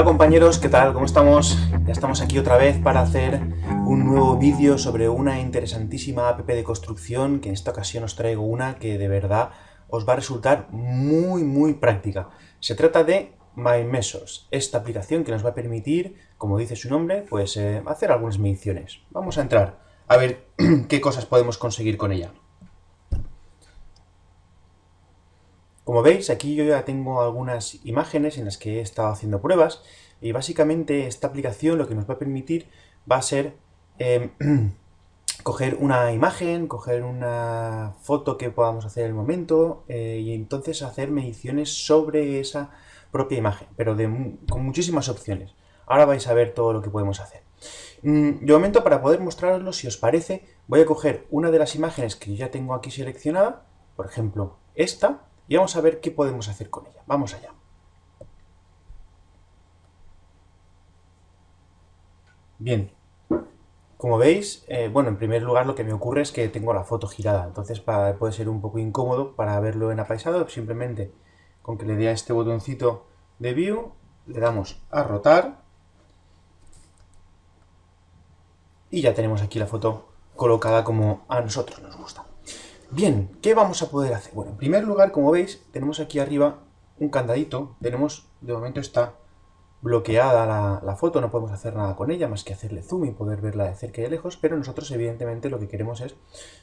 Hola compañeros, ¿qué tal? ¿Cómo estamos? Ya estamos aquí otra vez para hacer un nuevo vídeo sobre una interesantísima app de construcción, que en esta ocasión os traigo una que de verdad os va a resultar muy muy práctica. Se trata de My Measures, esta aplicación que nos va a permitir, como dice su nombre, pues eh, hacer algunas mediciones. Vamos a entrar a ver qué cosas podemos conseguir con ella. Como veis, aquí yo ya tengo algunas imágenes en las que he estado haciendo pruebas y básicamente esta aplicación lo que nos va a permitir va a ser em, coger una imagen, coger una foto que podamos hacer en el momento eh, y entonces hacer mediciones sobre esa propia imagen, pero con muchísimas opciones. Ahora vais a ver todo lo que podemos hacer. Mm, de momento, para poder mostraroslo, si os parece, voy a coger una de las imágenes que ya tengo aquí seleccionada, por ejemplo, esta, y vamos a ver qué podemos hacer con ella. Vamos allá. Bien, como veis, eh, bueno, en primer lugar lo que me ocurre es que tengo la foto girada, entonces puede ser un poco incómodo para verlo en apaisado, simplemente con que le dé a este botoncito de View, le damos a rotar, y ya tenemos aquí la foto colocada como a nosotros nos gusta. Bien, ¿qué vamos a poder hacer? Bueno, en primer lugar, como veis, tenemos aquí arriba un candadito. Tenemos, de momento está bloqueada la, foto, no podemos hacer nada con ella, más que hacerle zoom y poder verla de cerca y de lejos, pero nosotros evidentemente lo que queremos es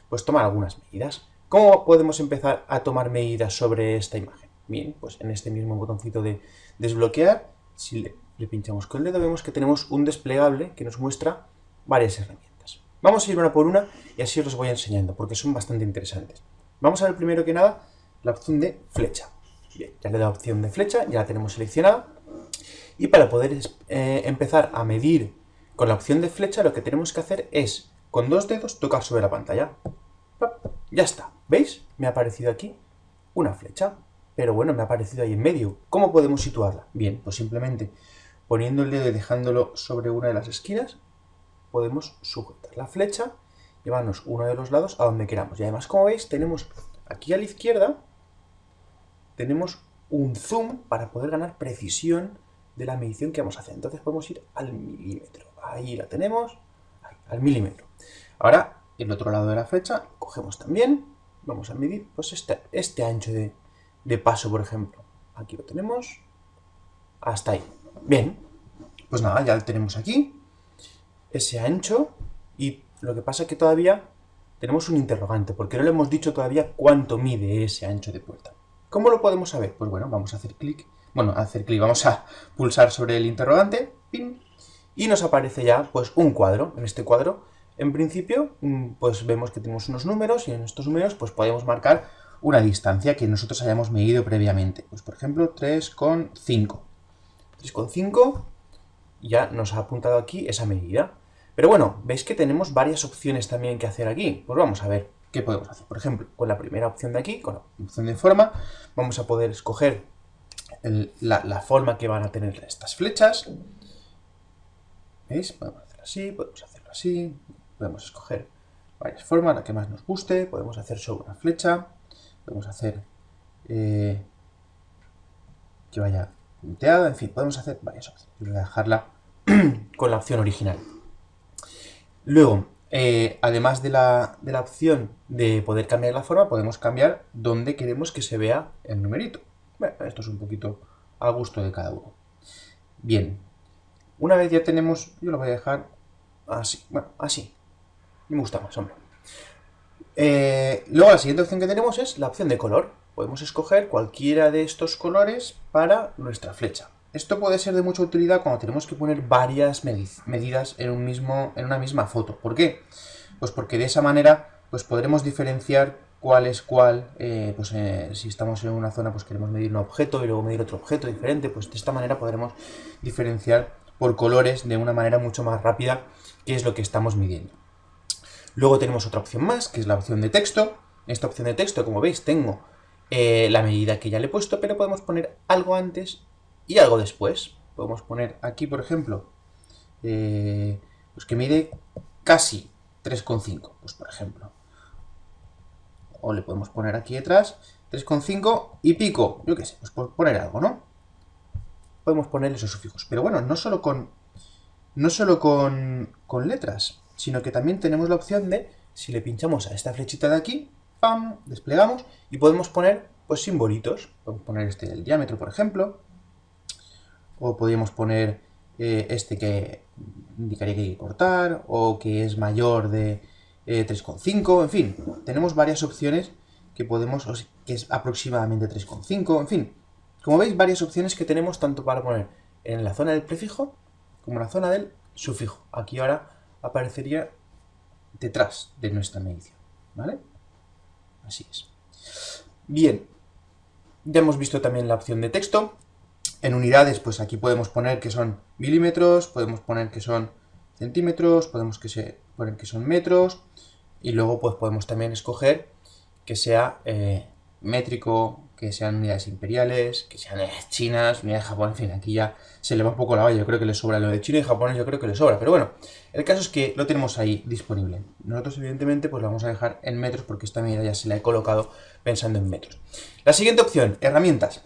pues tomar algunas medidas. ¿Cómo podemos empezar a tomar medidas sobre esta imagen? Bien, pues en este mismo botoncito de desbloquear, si le, le pinchamos con el dedo, vemos que tenemos un desplegable que nos muestra varias herramientas. Vamos a ir una por una y así os voy enseñando, porque son bastante interesantes. Vamos a ver primero que nada la opción de flecha. Bien, ya le he dado opción de flecha, ya la tenemos seleccionada. Y para poder eh, empezar a medir con la opción de flecha, lo que tenemos que hacer es, con dos dedos, tocar sobre la pantalla. Ya está, ¿veis? Me ha aparecido aquí una flecha, pero bueno, me ha aparecido ahí en medio. ¿Cómo podemos situarla? Bien, pues simplemente poniendo el dedo y dejándolo sobre una de las esquinas, podemos sujetar la flecha, llevarnos uno de los lados a donde queramos. Y además, como veis, tenemos aquí a la izquierda, tenemos un zoom para poder ganar precisión de la medición que vamos a hacer. Entonces podemos ir al milímetro. Ahí la tenemos, al milímetro. Ahora, el otro lado de la flecha, cogemos también, vamos a medir pues este, este ancho de, de paso, por ejemplo. Aquí lo tenemos, hasta ahí. Bien, pues nada, ya lo tenemos aquí ese ancho y lo que pasa es que todavía tenemos un interrogante, porque no le hemos dicho todavía cuánto mide ese ancho de puerta. ¿Cómo lo podemos saber? Pues bueno, vamos a hacer clic, bueno, a hacer clic, vamos a pulsar sobre el interrogante, y nos aparece ya pues un cuadro. En este cuadro, en principio, mm, pues vemos que tenemos unos números, y en estos números pues podemos marcar una distancia que nosotros hayamos medido previamente. Pues por ejemplo, 3,5. 3,5 ya nos ha apuntado aquí esa medida. Pero bueno, veis que tenemos varias opciones también que hacer aquí. Pues vamos a ver qué podemos hacer. Por ejemplo, con la primera opción de aquí, con la opción de forma, vamos a poder escoger la, forma que van a tener estas flechas. ¿Veis? Podemos hacerlo así, podemos hacerlo así, podemos escoger varias formas, la que más nos guste, podemos hacer sobre una flecha, podemos hacer eh, que vaya punteada, en fin, podemos hacer varias opciones. Voy a dejarla con la opción original. Luego, eh, además de la, opción de poder cambiar la forma, podemos cambiar dónde queremos que se vea el numerito. Esto es un poquito a gusto de cada uno. Bien, una vez ya tenemos, yo lo voy a dejar así, bueno, así. Me gusta más, hombre. Eh, luego la siguiente opción que tenemos es la opción de color. Podemos escoger cualquiera de estos colores para nuestra flecha. Esto puede ser de mucha utilidad cuando tenemos que poner varias medidas en, un mismo, en una misma foto. ¿Por qué? Pues porque de esa manera pues podremos diferenciar cuál es cuál, eh, pues eh, si estamos en una zona pues queremos medir un objeto y luego medir otro objeto diferente, pues de esta manera podremos diferenciar por colores de una manera mucho más rápida qué es lo que estamos midiendo. Luego tenemos otra opción más, que es la opción de texto. Esta opción de texto, como veis, tengo eh, la medida que ya le he puesto, pero podemos poner algo antes y algo después. Podemos poner aquí, por ejemplo, eh, pues que mide casi 3,5, pues por ejemplo. O le podemos poner aquí detrás 3,5 y pico, yo qué sé, pues poner algo, ¿no? podemos poner esos sufijos. Pero bueno, no solo con, no solo con, con letras, sino que también tenemos la opción de, si le pinchamos a esta flechita de aquí, ¡pam!, desplegamos y podemos poner pues simbolitos. Podemos poner este del diámetro, por ejemplo, o podríamos poner eh, este que indicaría que hay que cortar, o que es mayor de 3,5, eh, en fin, tenemos varias opciones que podemos, que es aproximadamente 3,5, en fin, como veis, varias opciones que tenemos tanto para poner en la zona del prefijo como en la zona del sufijo. Aquí ahora aparecería detrás de nuestra medición, ¿vale? Así es. Bien, ya hemos visto también la opción de texto. En unidades, pues aquí podemos poner que son milímetros, podemos poner que son centímetros, podemos que se, poner que son metros, y luego pues podemos también escoger que sea eh, métrico, que sean unidades imperiales, que sean chinas, unidades de Japón, en fin, aquí ya se le va un poco la valla, yo creo que le sobra lo de China y Japón, yo creo que le sobra, pero bueno, el caso es que lo tenemos ahí disponible. Nosotros evidentemente pues lo vamos a dejar en metros porque esta medida ya se la he colocado pensando en metros. La siguiente opción, herramientas.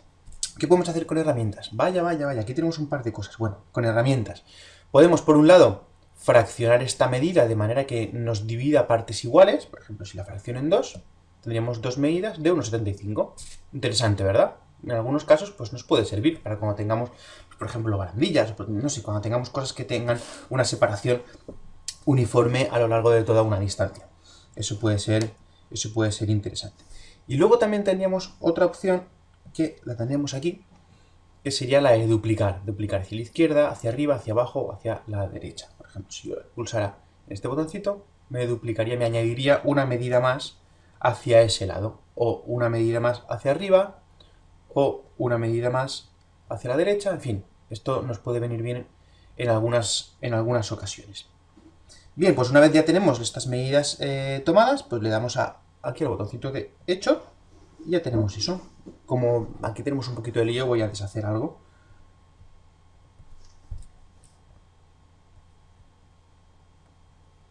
¿Qué podemos hacer con herramientas? Vaya, vaya, vaya, aquí tenemos un par de cosas. Bueno, con herramientas. Podemos, por un lado, fraccionar esta medida de manera que nos divida partes iguales. Por ejemplo, si la fracción en dos, tendríamos dos medidas de 1,75. Interesante, ¿verdad? En algunos casos, pues nos puede servir para cuando tengamos, por ejemplo, barandillas, pues, no sé, cuando tengamos cosas que tengan una separación uniforme a lo largo de toda una distancia. Eso puede ser, eso puede ser interesante. Y luego también tendríamos otra opción que la tendríamos aquí, que sería la de duplicar. Duplicar hacia la izquierda, hacia arriba, hacia abajo hacia la derecha. Por ejemplo, si yo pulsara este botoncito, me duplicaría, me añadiría una medida más hacia ese lado. O una medida más hacia arriba, o una medida más hacia la derecha, en fin. Esto nos puede venir bien en algunas, en algunas ocasiones. Bien, pues una vez ya tenemos estas medidas eh, tomadas, pues le damos a, aquí al botoncito de hecho y ya tenemos eso. Como aquí tenemos un poquito de lío, voy a deshacer algo.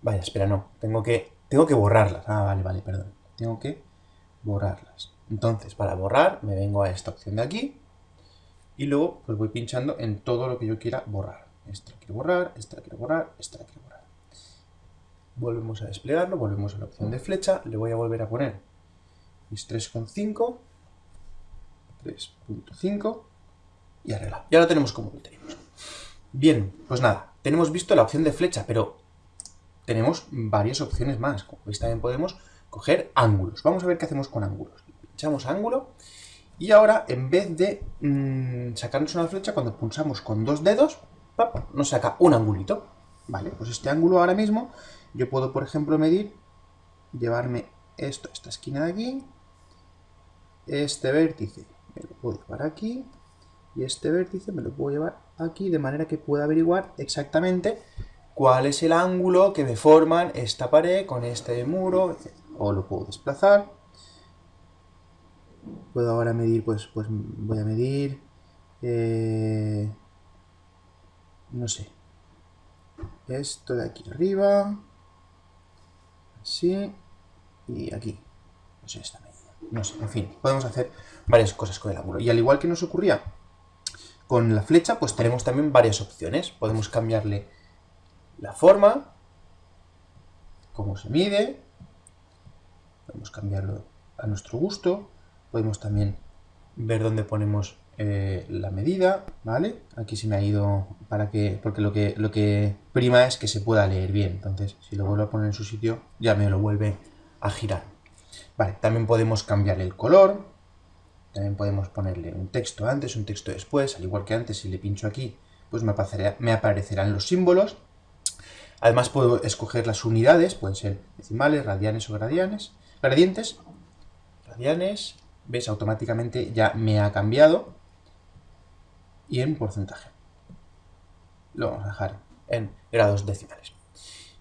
Vaya, espera, no. Tengo que, tengo que borrarlas. Ah, vale, vale, perdón. Tengo que borrarlas. Entonces, para borrar, me vengo a esta opción de aquí. Y luego, pues voy pinchando en todo lo que yo quiera borrar. Esta quiero borrar, esta quiero borrar, esta quiero borrar. Volvemos a desplegarlo, volvemos a la opción de flecha. Le voy a volver a poner mis 3,5, 3.5 y arreglado. Ya lo tenemos como lo tenemos. Bien, pues nada, tenemos visto la opción de flecha, pero tenemos varias opciones más. Como veis también podemos coger ángulos. Vamos a ver qué hacemos con ángulos. Pinchamos ángulo y ahora en vez de mm, sacarnos una flecha, cuando pulsamos con dos dedos, nos saca un angulito. Vale, pues este ángulo ahora mismo yo puedo, por ejemplo, medir, llevarme esto, esta esquina de aquí, este vértice me lo puedo llevar aquí. Y este vértice me lo puedo llevar aquí de manera que pueda averiguar exactamente cuál es el ángulo que me forman esta pared con este muro, O lo puedo desplazar. Puedo ahora medir, pues, pues voy a medir, eh, no sé, esto de aquí arriba, así, y aquí, sé, esta medida. No sé, en fin, podemos hacer varias cosas con el ángulo. Y al igual que nos ocurría con la flecha, pues tenemos también varias opciones. Podemos cambiarle la forma, cómo se mide, podemos cambiarlo a nuestro gusto, podemos también ver dónde ponemos eh, la medida, ¿vale? Aquí se me ha ido para que, porque lo que, lo que prima es que se pueda leer bien, entonces si lo vuelvo a poner en su sitio ya me lo vuelve a girar. También podemos cambiar el color, también podemos ponerle un texto antes, un texto después, al igual que antes, si le pincho aquí, pues me, me aparecerán los símbolos. Además puedo escoger las unidades, pueden ser decimales, radianes o gradianes, gradientes. Radianes, ves, automáticamente ya me ha cambiado. Y en porcentaje. Lo vamos a dejar en grados decimales.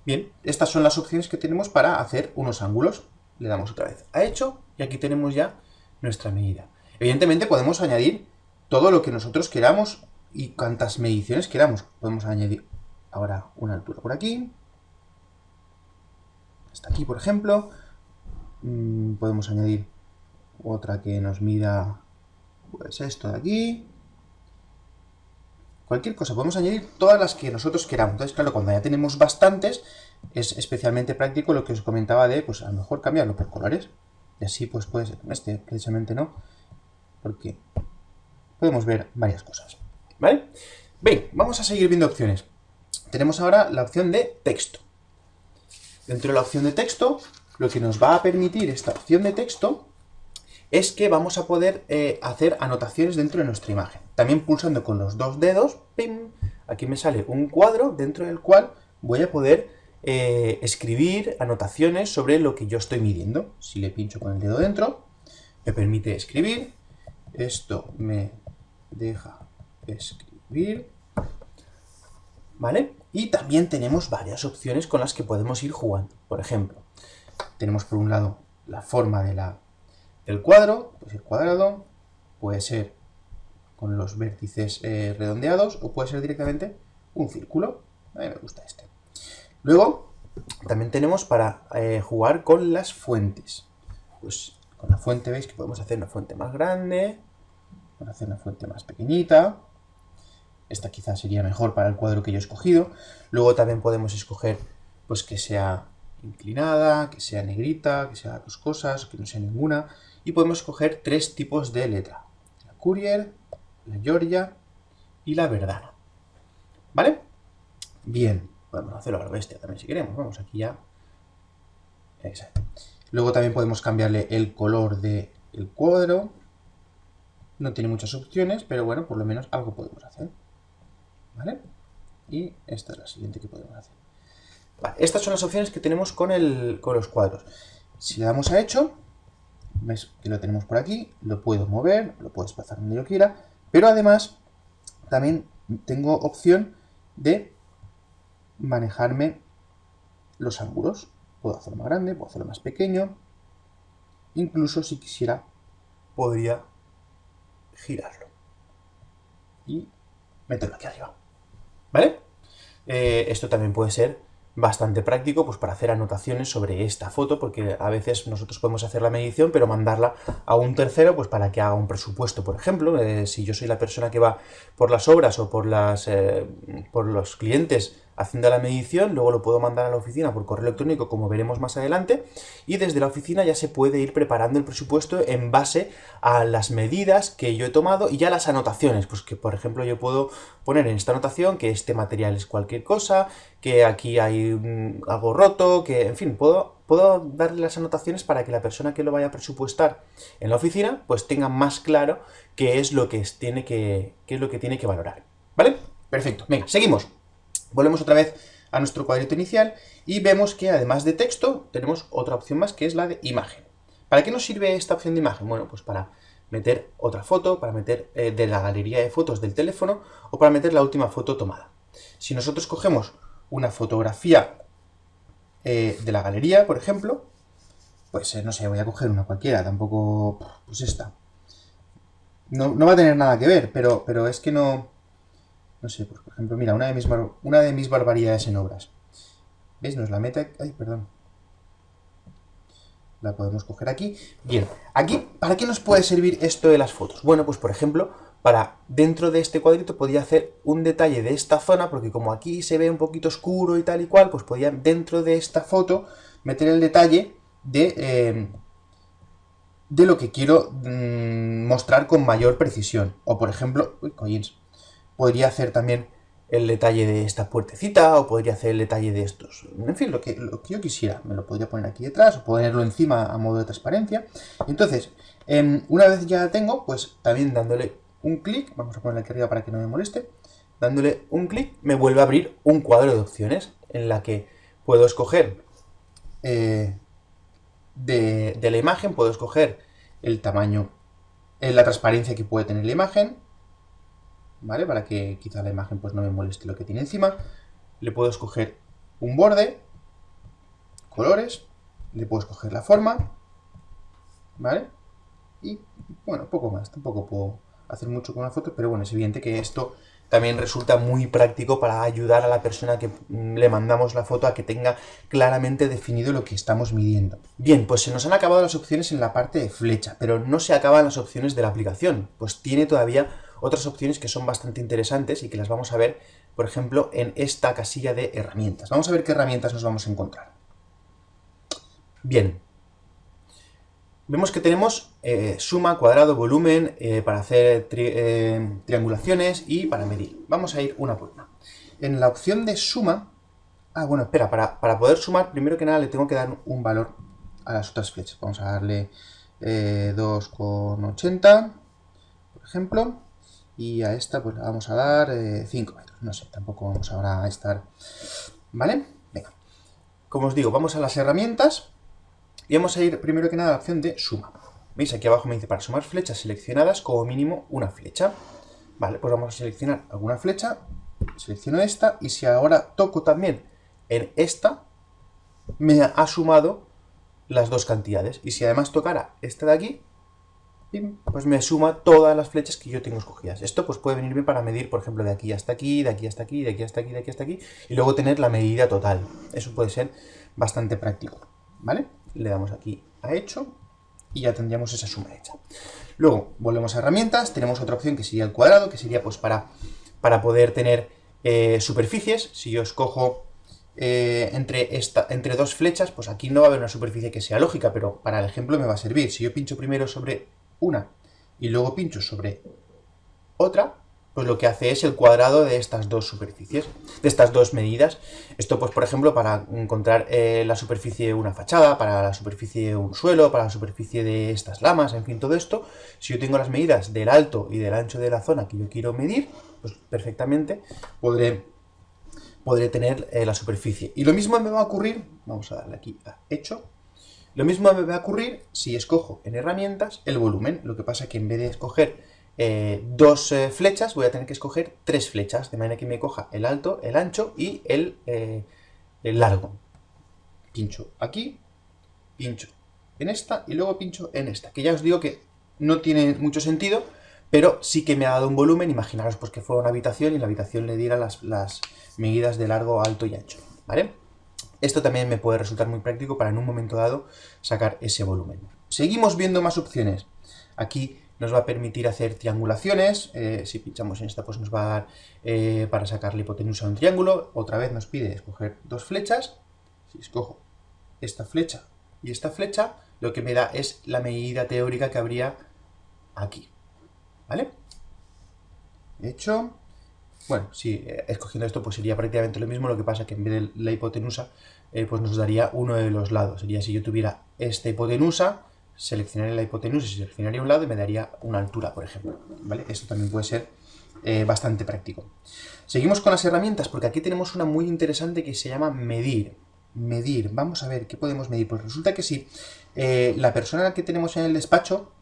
Bien, estas son las opciones que tenemos para hacer unos ángulos le damos otra vez a hecho y aquí tenemos ya nuestra medida. Evidentemente podemos añadir todo lo que nosotros queramos y cuantas mediciones queramos. Podemos añadir ahora una altura por aquí, hasta aquí por ejemplo. Mm, podemos añadir otra que nos mida pues esto de aquí. cualquier cosa, podemos añadir todas las que nosotros queramos. Entonces, claro, cuando ya tenemos bastantes, es especialmente práctico lo que os comentaba de, pues a lo mejor cambiarlo por colores. Y así, pues puede ser, este precisamente no, porque podemos ver varias cosas. ¿Vale? Bien, vamos a seguir viendo opciones. Tenemos ahora la opción de texto. Dentro de la opción de texto, lo que nos va a permitir esta opción de texto es que vamos a poder eh, hacer anotaciones dentro de nuestra imagen. También pulsando con los dos dedos, ¡pim! aquí me sale un cuadro dentro del cual voy a poder eh, escribir anotaciones sobre lo que yo estoy midiendo. Si le pincho con el dedo dentro, me permite escribir. Esto me deja escribir. ¿Vale? Y también tenemos varias opciones con las que podemos ir jugando. Por ejemplo, tenemos por un lado la forma de la, del cuadro, puede ser cuadrado, puede ser con los vértices eh, redondeados o puede ser directamente un círculo. A mí me gusta este. Luego, también tenemos para eh, jugar con las fuentes. Pues con la fuente veis que podemos hacer una fuente más grande, podemos hacer una fuente más pequeñita, esta quizás sería mejor para el cuadro que yo he escogido. Luego también podemos escoger pues que sea inclinada, que sea negrita, que sea dos cosas, que no sea ninguna. Y podemos escoger tres tipos de letra. La Courier, la Georgia y la Verdana. ¿Vale? Bien, podemos hacerlo a la bestia también si queremos. Vamos aquí ya. Exacto. Luego también podemos cambiarle el color del cuadro. No tiene muchas opciones, pero bueno, por lo menos algo podemos hacer. ¿Vale? Y esta es la siguiente que podemos hacer. estas son las opciones que tenemos con, el, con los cuadros. Si le damos a hecho, ves que lo tenemos por aquí, lo puedo mover, lo puedo desplazar donde yo quiera, pero además también tengo opción de manejarme los ángulos. Puedo hacerlo más grande, puedo hacerlo más pequeño, incluso si quisiera podría girarlo y meterlo aquí arriba. ¿Vale? Eh, esto también puede ser bastante práctico pues, para hacer anotaciones sobre esta foto, porque a veces nosotros podemos hacer la medición, pero mandarla a un tercero pues, para que haga un presupuesto, por ejemplo. Eh, si yo soy la persona que va por las obras o por, las, eh, por los clientes haciendo la medición, luego lo puedo mandar a la oficina por correo electrónico, como veremos más adelante, y desde la oficina ya se puede ir preparando el presupuesto en base a las medidas que yo he tomado y ya las anotaciones, pues que por ejemplo yo puedo poner en esta anotación que este material es cualquier cosa, que aquí hay algo roto, que en fin, puedo, puedo darle las anotaciones para que la persona que lo vaya a presupuestar en la oficina, pues tenga más claro qué es lo que tiene que, qué es lo que, tiene que valorar. ¿Vale? Perfecto. Venga, seguimos. Volvemos otra vez a nuestro cuadrito inicial y vemos que además de texto tenemos otra opción más que es la de imagen. ¿Para qué nos sirve esta opción de imagen? Bueno, pues para meter otra foto, para meter eh, de la galería de fotos del teléfono o para meter la última foto tomada. Si nosotros cogemos una fotografía eh, de la galería, por ejemplo, pues eh, no sé, voy a coger una cualquiera, tampoco, pues esta. No, no va a tener nada que ver, pero, pero es que no, no sé, pues, por ejemplo, mira, una de mis, una de mis barbaridades en obras. ¿Ves? Nos la mete... Ay, perdón. La podemos coger aquí. Bien, aquí, ¿para qué nos puede servir esto de las fotos? Bueno, pues por ejemplo, para dentro de este cuadrito podía hacer un detalle de esta zona, porque como aquí se ve un poquito oscuro y tal y cual, pues podía dentro de esta foto meter el detalle de, eh, de lo que quiero mm, mostrar con mayor precisión. O por ejemplo, uy, coins, podría hacer también el detalle de esta puertecita o podría hacer el detalle de estos. En fin, lo que, yo quisiera. Me lo podría poner aquí detrás o ponerlo encima a modo de transparencia. Entonces, em, una vez ya tengo, pues también dándole un clic, vamos a ponerle aquí arriba para que no me moleste, dándole un clic me vuelve a abrir un cuadro de opciones en la que puedo escoger eh, de, de la imagen, puedo escoger el tamaño, eh, la transparencia que puede tener la imagen, ¿vale? Para que quizá la imagen pues no me moleste lo que tiene encima. Le puedo escoger un borde, colores, le puedo escoger la forma, ¿vale? Y, bueno, poco más, tampoco puedo hacer mucho con la foto, pero bueno, es evidente que esto también resulta muy práctico para ayudar a la persona que le mandamos la foto a que tenga claramente definido lo que estamos midiendo. Bien, pues se nos han acabado las opciones en la parte de flecha, pero no se acaban las opciones de la aplicación, pues tiene todavía otras opciones que son bastante interesantes y que las vamos a ver, por ejemplo, en esta casilla de herramientas. Vamos a ver qué herramientas nos vamos a encontrar. Bien, vemos que tenemos eh, suma, cuadrado, volumen eh, para hacer eh, triangulaciones y para medir. Vamos a ir una por una. En la opción de suma... Ah, bueno, espera, para, para poder sumar, primero que nada le tengo que dar un valor a las otras flechas. Vamos a darle 2,80, por ejemplo. Y a esta pues le vamos a dar 5 metros. No sé, tampoco vamos ahora a estar... ¿Vale? Venga. Como os digo, vamos a las herramientas y vamos a ir primero que nada a la opción de suma. ¿Veis? Aquí abajo me dice para sumar flechas seleccionadas como mínimo una flecha. Vale, pues vamos a seleccionar alguna flecha. Selecciono esta y si ahora toco también en esta, me ha sumado las dos cantidades. Y si además tocara esta de aquí, pues me suma todas las flechas que yo tengo escogidas. Esto pues puede venir bien para medir, por ejemplo, de aquí hasta aquí, de aquí hasta aquí, de aquí hasta aquí, de aquí hasta aquí, y luego tener la medida total. Eso puede ser bastante práctico, ¿vale? le damos aquí a hecho y ya tendríamos esa suma hecha. Luego, volvemos a herramientas, tenemos otra opción que sería el cuadrado, que sería pues para, para poder tener eh, superficies. Si yo escojo eh, entre, esta, entre dos flechas, pues aquí no va a haber una superficie que sea lógica, pero para el ejemplo me va a servir. Si yo pincho primero sobre una y luego pincho sobre otra, pues lo que hace es el cuadrado de estas dos superficies, de estas dos medidas. Esto, pues, por ejemplo, para encontrar eh, la superficie de una fachada, para la superficie de un suelo, para la superficie de estas lamas, en fin, todo esto, si yo tengo las medidas del alto y del ancho de la zona que yo quiero medir, pues perfectamente podré, podré tener eh, la superficie. Y lo mismo me va a ocurrir, vamos a darle aquí a hecho, lo mismo me va a ocurrir si escojo en herramientas el volumen, lo que pasa que en vez de escoger eh, dos eh, flechas, voy a tener que escoger tres flechas, de manera que me coja el alto, el ancho y el, eh, el largo. Pincho aquí, pincho en esta y luego pincho en esta, que ya os digo que no tiene mucho sentido, pero sí que me ha dado un volumen, imaginaros pues que fuera una habitación y la habitación le diera las, las medidas de largo, alto y ancho, ¿vale? Esto también me puede resultar muy práctico para en un momento dado sacar ese volumen. Seguimos viendo más opciones. Aquí nos va a permitir hacer triangulaciones, eh, si pinchamos en esta pues nos va a dar eh, para sacar la hipotenusa de un triángulo, otra vez nos pide escoger dos flechas, si escojo esta flecha y esta flecha, lo que me da es la medida teórica que habría aquí, ¿vale? Hecho, bueno, si eh, escogiendo esto pues sería prácticamente lo mismo, lo que pasa que en vez de la hipotenusa pues nos daría uno de los lados, sería si yo tuviera esta hipotenusa, seleccionaría la hipotenusa y seleccionaría un lado y me daría una altura, por ejemplo. ¿vale? Esto también puede ser eh, bastante práctico. Seguimos con las herramientas, porque aquí tenemos una muy interesante que se llama medir. Medir. Vamos a ver, ¿qué podemos medir? Pues resulta que si eh, la persona que tenemos en el despacho,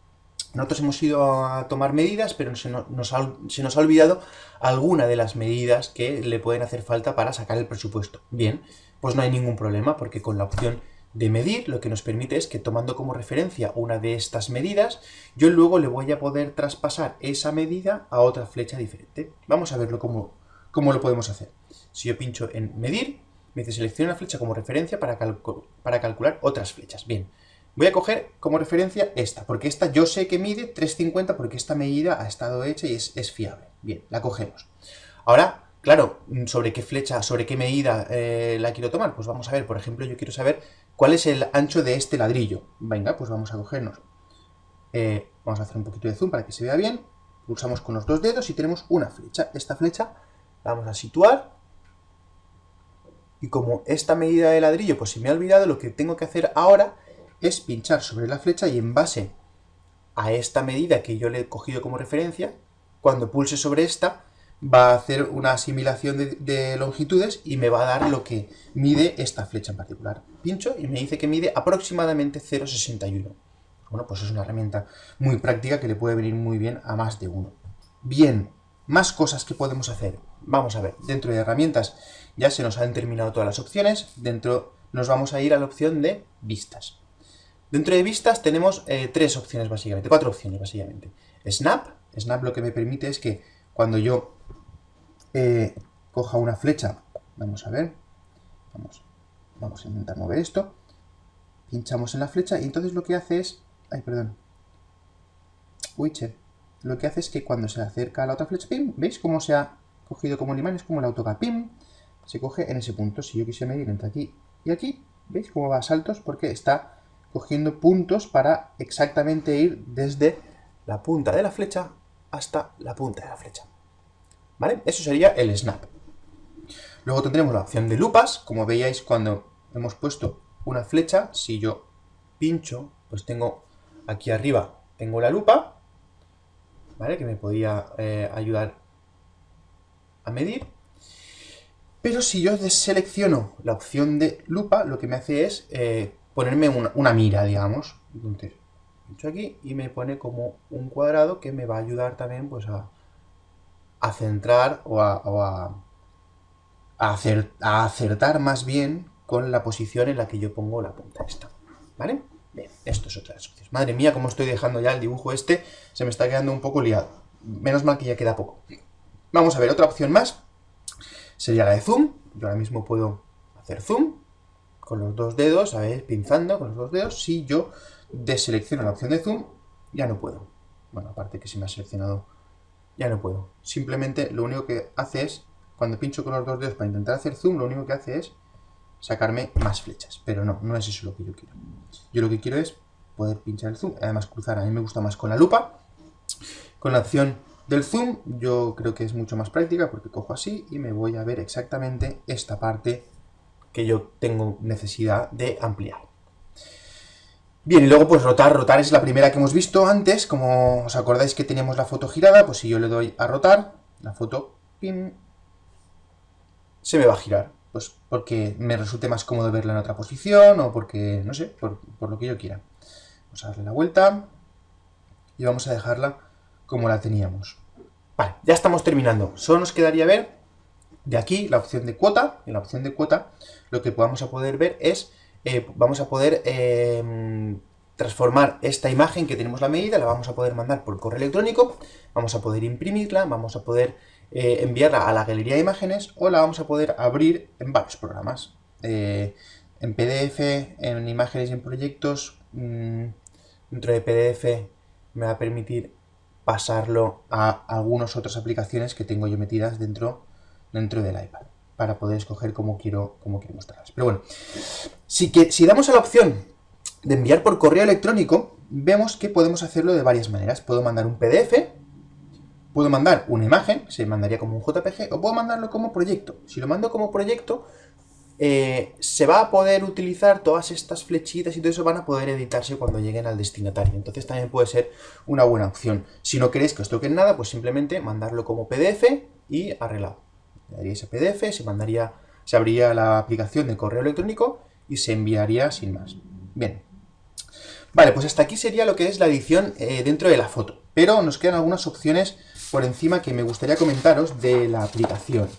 nosotros hemos ido a tomar medidas, pero se nos, ha, olvidado alguna de las medidas que le pueden hacer falta para sacar el presupuesto. Bien, pues no hay ningún problema, porque con la opción de medir, lo que nos permite es que tomando como referencia una de estas medidas, yo luego le voy a poder traspasar esa medida a otra flecha diferente. Vamos a verlo cómo, cómo lo podemos hacer. Si yo pincho en medir, me dice selecciona una flecha como referencia para, para calcular otras flechas. Bien, voy a coger como referencia esta, porque esta yo sé que mide 350 porque esta medida ha estado hecha y es, es fiable. Bien, la cogemos. Ahora Claro, ¿sobre qué flecha, sobre qué medida eh, la quiero tomar? Pues vamos a ver, por ejemplo, yo quiero saber cuál es el ancho de este ladrillo. Venga, pues vamos a cogernos. Eh, vamos a hacer un poquito de zoom para que se vea bien. Pulsamos con los dos dedos y tenemos una flecha. Esta flecha la vamos a situar. Y como esta medida de ladrillo, pues si me ha olvidado, lo que tengo que hacer ahora es pinchar sobre la flecha y en base a esta medida que yo le he cogido como referencia, cuando pulse sobre esta, va a hacer una asimilación de, longitudes y me va a dar lo que mide esta flecha en particular. Pincho y me dice que mide aproximadamente 0,61. Bueno, pues es una herramienta muy práctica que le puede venir muy bien a más de uno. Bien, más cosas que podemos hacer. Vamos a ver, dentro de herramientas ya se nos han terminado todas las opciones. Dentro nos vamos a ir a la opción de vistas. Dentro de vistas tenemos eh, tres opciones básicamente, cuatro opciones básicamente. Snap, Snap lo que me permite es que cuando yo eh, coja una flecha, vamos a ver, vamos, vamos a intentar mover esto, pinchamos en la flecha y entonces lo que hace es, ay perdón, Witcher, lo que hace es que cuando se acerca a la otra flecha, ¡pim! ¿Veis cómo se ha cogido como un imán? Es como el autocar, ¡pim! Se coge en ese punto. Si yo quisiera medir entre aquí y aquí, ¿veis cómo va a saltos? Porque está cogiendo puntos para exactamente ir desde la punta de la flecha hasta la punta de la flecha. ¿Vale? Eso sería el snap. Luego tendremos la opción de lupas, como veíais cuando hemos puesto una flecha, si yo pincho, pues tengo aquí arriba, tengo la lupa, ¿vale? Que me podría eh, ayudar a medir. Pero si yo deselecciono la opción de lupa, lo que me hace es eh, ponerme una, mira, digamos. Entonces, pincho aquí y me pone como un cuadrado que me va a ayudar también pues a, centrar o a, acertar más bien con la posición en la que yo pongo la punta esta. ¿Vale? Bien, esto es otra de. Madre mía, cómo estoy dejando ya el dibujo este, se me está quedando un poco liado. Menos mal que ya queda poco. Vamos a ver, otra opción más sería la de zoom. Yo ahora mismo puedo hacer zoom con los dos dedos, a ver, pinzando con los dos dedos. Si yo deselecciono la opción de zoom, ya no puedo. Bueno, aparte que se me ha seleccionado, ya no puedo. Simplemente lo único que hace es, cuando pincho con los dos dedos para intentar hacer zoom, lo único que hace es sacarme más flechas. Pero no, no es eso lo que yo quiero. Yo lo que quiero es poder pinchar el zoom, además cruzar. A mí me gusta más con la lupa. Con la opción del zoom yo creo que es mucho más práctica porque cojo así y me voy a ver exactamente esta parte que yo tengo necesidad de ampliar. Bien, y luego pues rotar, rotar es la primera que hemos visto antes, como os acordáis que teníamos la foto girada, pues si yo le doy a rotar, la foto, pin, se me va a girar pues porque me resulte más cómodo verla en otra posición o porque, no sé, por, lo que yo quiera. Vamos a darle la vuelta y vamos a dejarla como la teníamos. Vale, ya estamos terminando. Solo nos quedaría ver de aquí la opción de cuota. En la opción de cuota lo que vamos a poder ver es, eh, vamos a poder em, transformar esta imagen que tenemos la medida, la vamos a poder mandar por correo electrónico, vamos a poder imprimirla, vamos a poder eh, enviarla a la galería de imágenes o la vamos a poder abrir en varios programas. Eh, en PDF, en imágenes y en proyectos, mm, dentro de PDF me va a permitir pasarlo a algunas otras aplicaciones que tengo yo metidas dentro, dentro del iPad para poder escoger cómo quiero, cómo quiero mostrarlas. Pero bueno, si, que, si damos a la opción de enviar por correo electrónico, vemos que podemos hacerlo de varias maneras. Puedo mandar un PDF, Puedo mandar una imagen, se mandaría como un JPG, o puedo mandarlo como proyecto. Si lo mando como proyecto, eh, se va a poder utilizar todas estas flechitas y todo eso van a poder editarse cuando lleguen al destinatario. Entonces también puede ser una buena opción. Si no queréis que os toquen nada, pues simplemente mandarlo como PDF y arreglado. Le daría ese PDF, se mandaría, se abriría la aplicación de correo electrónico y se enviaría sin más. Bien. Vale, pues hasta aquí sería lo que es la edición eh, dentro de la foto. Pero nos quedan algunas opciones por encima que me gustaría comentaros de la aplicación.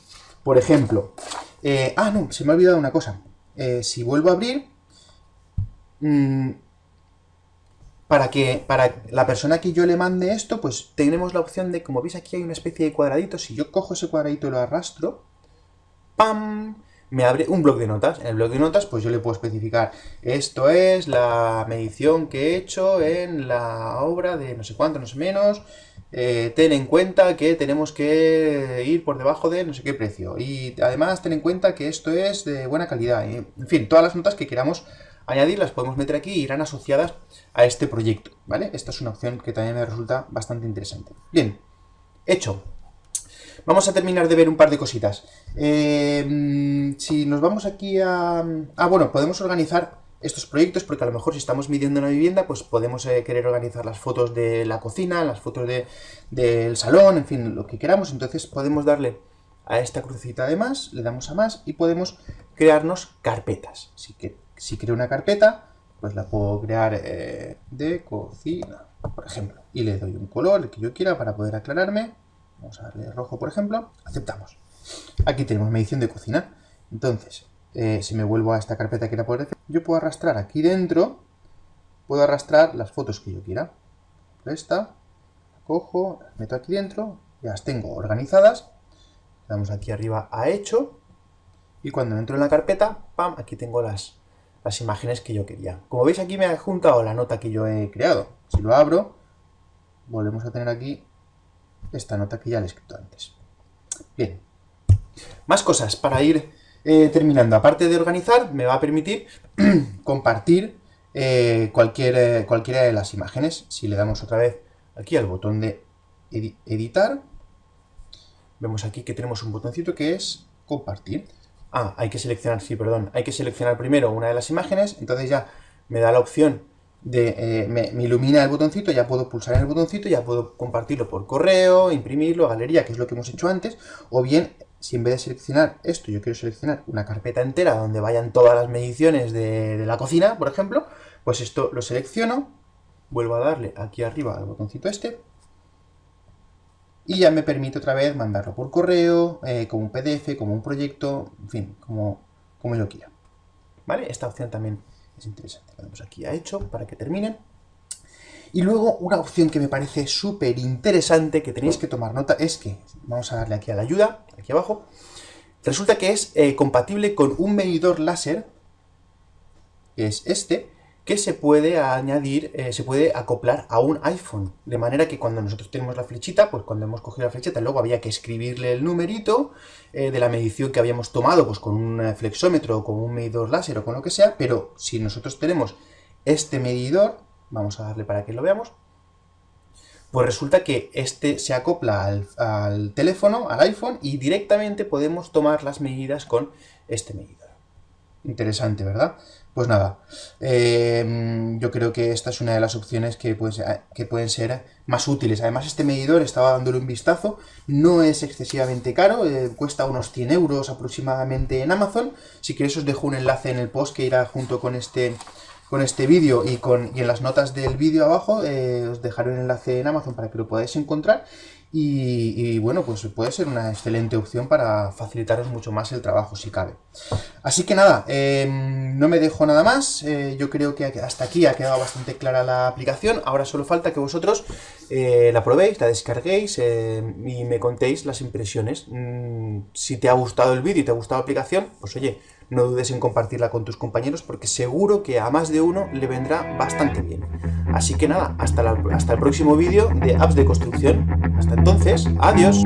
Por ejemplo, eh, ah, no, se me ha olvidado una cosa. Eh, si vuelvo a abrir, mm, para que para la persona que yo le mande esto, pues tenemos la opción de, como veis aquí hay una especie de cuadradito, si yo cojo ese cuadradito y lo arrastro, ¡pam! me abre un blog de notas. En el blog de notas, pues yo le puedo especificar, esto es la medición que he hecho en la obra de no sé cuánto, no sé menos, eh, ten en cuenta que tenemos que ir por debajo de no sé qué precio. Y además ten en cuenta que esto es de buena calidad. En fin, todas las notas que queramos añadir las podemos meter aquí y irán asociadas a este proyecto, ¿vale? Esta es una opción que también me resulta bastante interesante. Bien, hecho. Vamos a terminar de ver un par de cositas. Eh, si nos vamos aquí a... Ah, bueno, podemos organizar estos proyectos, porque a lo mejor si estamos midiendo una vivienda, pues podemos eh, querer organizar las fotos de la cocina, las fotos del salón, en fin, lo que queramos. Entonces podemos darle a esta crucecita de más, le damos a más y podemos crearnos carpetas. Si, que, si creo una carpeta, pues la puedo crear eh, de cocina, por ejemplo. Y le doy un color, el que yo quiera, para poder aclararme. Vamos a darle rojo, por ejemplo. Aceptamos. Aquí tenemos medición de cocina. Entonces, eh, si me vuelvo a esta carpeta que era por yo puedo arrastrar aquí dentro, puedo arrastrar las fotos que yo quiera. Esta, la cojo, las meto aquí dentro, ya las tengo organizadas. Le damos aquí arriba a hecho. Y cuando entro en la carpeta, ¡pam! Aquí tengo las, las imágenes que yo quería. Como veis aquí me ha juntado la nota que yo he creado. Si lo abro, volvemos a tener aquí esta nota que ya le he escrito antes. Bien. Más cosas para ir eh, terminando. Aparte de organizar, me va a permitir compartir eh, cualquier, eh, cualquiera de las imágenes. Si le damos otra vez aquí al botón de editar, vemos aquí que tenemos un botoncito que es compartir. Ah, hay que seleccionar, sí, perdón, hay que seleccionar primero una de las imágenes, entonces ya me da la opción de, eh, me, ilumina el botoncito, ya puedo pulsar en el botoncito, ya puedo compartirlo por correo, imprimirlo, galería, que es lo que hemos hecho antes, o bien, si en vez de seleccionar esto, yo quiero seleccionar una carpeta entera donde vayan todas las mediciones de, de la cocina, por ejemplo, pues esto lo selecciono, vuelvo a darle aquí arriba al botoncito este, y ya me permite otra vez mandarlo por correo, eh, como un PDF, como un proyecto, en fin, como, como yo quiera. ¿Vale? Esta opción también es interesante. Damos aquí a hecho para que terminen. Y luego una opción que me parece súper interesante, que tenéis que tomar nota, es que, vamos a darle aquí a la ayuda, aquí abajo, resulta que es eh, compatible con un medidor láser, que es este, que se puede añadir, eh, se puede acoplar a un iPhone. De manera que cuando nosotros tenemos la flechita, pues cuando hemos cogido la flechita, luego había que escribirle el numerito eh, de la medición que habíamos tomado, pues con un flexómetro o con un medidor láser o con lo que sea, pero si nosotros tenemos este medidor, vamos a darle para que lo veamos, pues resulta que este se acopla al, al teléfono, al iPhone, y directamente podemos tomar las medidas con este medidor. Interesante, ¿verdad? Pues nada, em, yo creo que esta es una de las opciones que, que pueden ser más útiles. Además, este medidor, estaba dándole un vistazo, no es excesivamente caro, eh, cuesta unos 100 euros aproximadamente en Amazon. Si queréis os dejo un enlace en el post que irá junto con este con este vídeo y, con, y en las notas del vídeo abajo eh, os dejaré un enlace en Amazon para que lo podáis encontrar y, bueno, pues puede ser una excelente opción para facilitaros mucho más el trabajo si cabe. Así que nada, em, no me dejo nada más, eh, yo creo que hasta aquí ha quedado bastante clara la aplicación, ahora solo falta que vosotros eh, la probéis, la descarguéis y me contéis las impresiones. Mm, si te ha gustado el vídeo y te ha gustado la aplicación, pues oye, no dudes en compartirla con tus compañeros porque seguro que a más de uno le vendrá bastante bien. Así que nada, hasta, hasta el próximo vídeo de apps de construcción. Hasta entonces, adiós.